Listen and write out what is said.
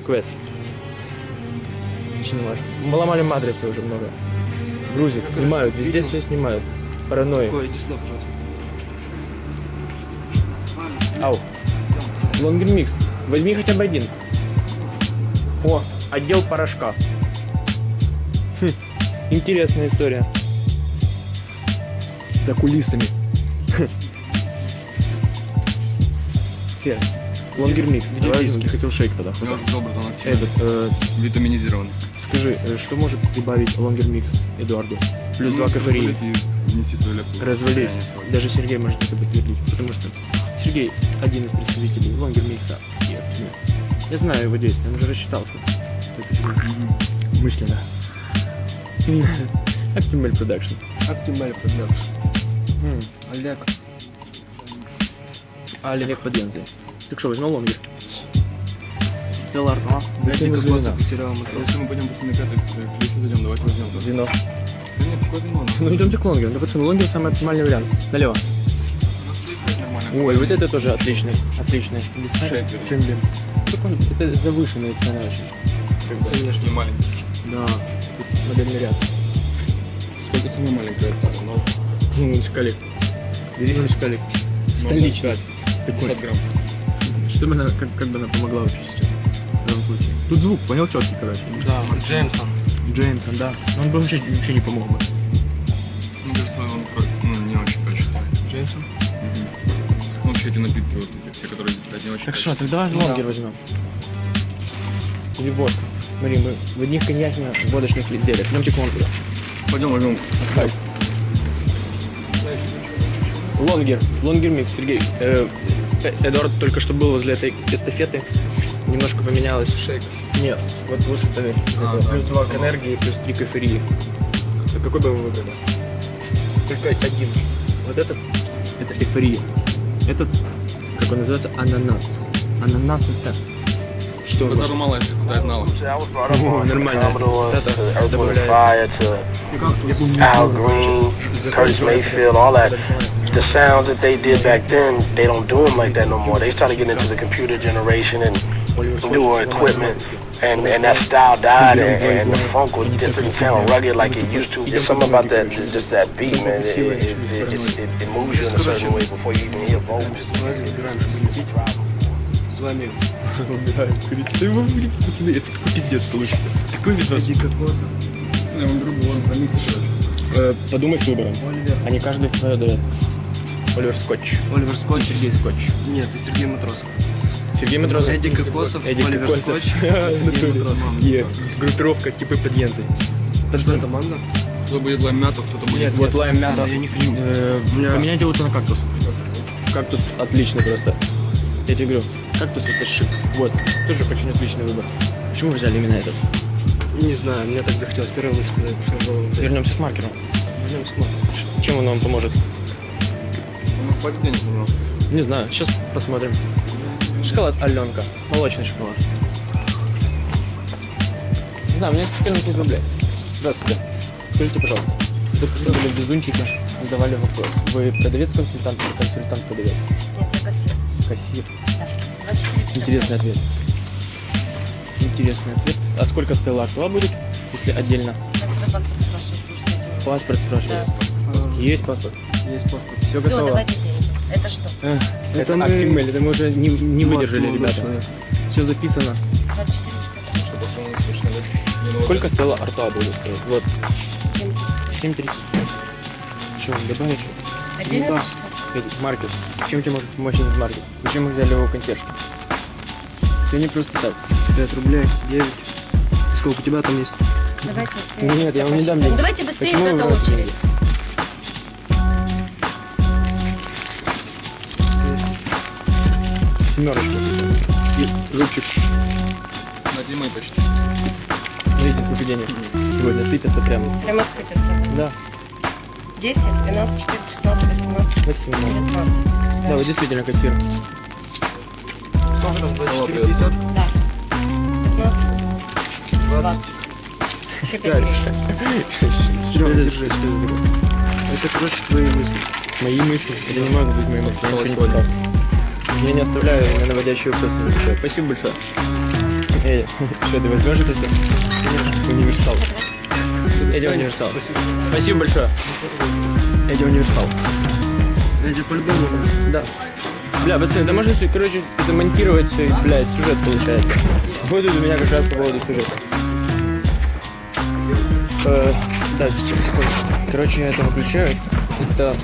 квест. Снимать. Ломали матрицы уже много. Грузят, снимают, везде все снимают. Паранойя. Ой, иди сюда, пожалуйста. Ау. Лонгер микс. Возьми хотя бы один. О, отдел порошка. Хм, интересная история. За кулисами. Все. Longer Mix. Давай, я хотел Shake тогда. Я уже активно. Этот, э, Витаминизированный. скажи, э, что может прибавить Longer Mix Эдуарду? Плюс Ну, два кафеина. Развались. Даже Сергей может это подтвердить, потому что Сергей один из представителей Longer Mix а и Актимель. Я знаю его действия, он уже рассчитался. Мысленно. Актимель продакшн. Оптималь продакшн. Олег. Олег Подензый. Так что, возьмем лонгер? Стеллар, а? Если мы Несколько звезда. способов и сериал «Матрос». Если мы пойдем наката к Лифе зайдем, давайте возьмем. Вино. Да нет, какое вино? Ну идемте к лонгеру. Да, пацаны, лонгер самый оптимальный вариант. Налево. Ой, вот это тоже отличный. Отличный. Чембин. Такой, это завышенная цена очень. Как бы, не маленький. Да. Тут модельный ряд. Сколько самый маленький это? Ну, Ну, шкалик. Бери шкалик. Столичный. 50 грамм. Чтобы она, как, как бы она помогла. В данном случае. Тут звук, понял, четкий, короче. Да, Джеймсон. Джеймсон, да. Он бы вообще, вообще не помог бы. Мне кажется, он ну, не очень качественный. Джеймсон? Ну, вообще эти напитки, вот эти все, которые здесь стоят, не очень Так что, тогда лонгер возьмем. Или водку. Смотри, мы в одних коньячно-водочных изделиях. Идемте к лонгеру. Пойдем возьмем. Хай. Лонгер. Лонгер микс, Сергей. Э, э, Эдуард только что был возле этой эстафеты. Немножко поменялось. Шейк. Нет, вот лучше поверь. А, Это да, плюс 2 к энергии, плюс 3 к эйфории. Так какой бы вы выбрали? Только один. Вот этот, это эйфория. Этот, как он называется, ананас. Ананас это... Что? Базару мало, если хватает нала. О, нормально. Цитата Earth, Wind, добавляется. Fire to Al Green, Curtis Mayfield, all that. The sounds that they did back then, they don't do them like that no more. They started getting into the computer generation and newer equipment, and and that style died, and, and the funk was just didn't sound rugged like it used to. There's something about that, just that beat, man. It, it, it, it just it, it moves you in a certain way before you even hear vocals. С вами Убираем курить. Да вы будете, пацаны, это пиздец получится. Такой видос. Коза, Я вам другу, он про них Э, Подумай с выбором. Оливер. Они каждый свое дают. Оливер Скотч. Оливер Скотч. Сергей Скотч. Нет, и Сергей Матросов. Сергей Матросов. Эдди Кокосов, Эдди Оливер Кокосов. Скотч, Сергей Матросов. И группировка типа подъенцы. Что команда? Кто будет лайм мяту, кто-то будет... Вот лайм мята. Я не хочу. Э, Поменяйте лучше на кактус. Кактус отличный просто. Я тебе говорю, кактус это шик. Вот, тоже очень отличный выбор. Почему вы взяли именно этот? Не знаю, мне так захотелось. Первая мысль, когда я пришел в голову. Вернемся к маркеру. Вернемся к Матросу. Чем он вам поможет? У нас хватит денег немного. Не знаю, сейчас посмотрим. Шоколад Аленка. Молочный шоколад. Не знаю, мне 14 рублей. Здравствуйте. Скажите, пожалуйста, только что были везунчики, задавали вопрос. Вы продавец-консультант или консультант-продавец? Нет, я кассир. Кассир. Да. 24 Интересный ответ. Интересный ответ. А сколько Стелла Артуа будет, если отдельно? Паспорт спрашиваю, слушайте, я говорю, Паспорт спрашивает. Есть паспорт? Есть паспорт. Все Все, готово. давайте. Это что? Эх, Это это мы- Актимель, это мы уже не, не выдержали, ребята. человек. Все записано. 24 десятых. Чтобы он слышно лет. Не, ну, Сколько Стелла Артуа будет стоить? Вот, 7 30. 7.30. Что, добавить что? Отдельно да. На что? Эдик, маркет. Чем тебе может помочь этот маркет? Зачем мы взяли его консьерж? Все не просто так. 5 рублей, 9. И сколько у тебя там есть? Давайте все. Нет, я вам не дам денег. Давайте быстрее, Почему это берете очередь. Семерочка. И зубчик. На Димой почти. Смотрите, сколько денег. Сегодня сыпется прям. Прямо сыпется. Да, 10, 12, 14, 16, 18, 18. 20. Да, вы действительно кассир. Сколько там? Алло, 24, 50? Да. 15, 20. Еще 5 гривен. Серега, держи. Это, короче, твои мысли. Мои мысли. Это не могут быть мои мысли. Я ничего не писал. Я не оставляю на наводящие вопросы. Спасибо большое. Эдя, что, ты возьмешь это все? Универсал. Эдя универсал. Спасибо большое. Эдя универсал. Эти по-любому. Да. Бля, пацаны, да можно, короче, это монтировать все, блядь, сюжет получается. Тут у меня как раз по поводу сюжета. Э, да, сейчас, секунду. Короче, я это выключаю. Это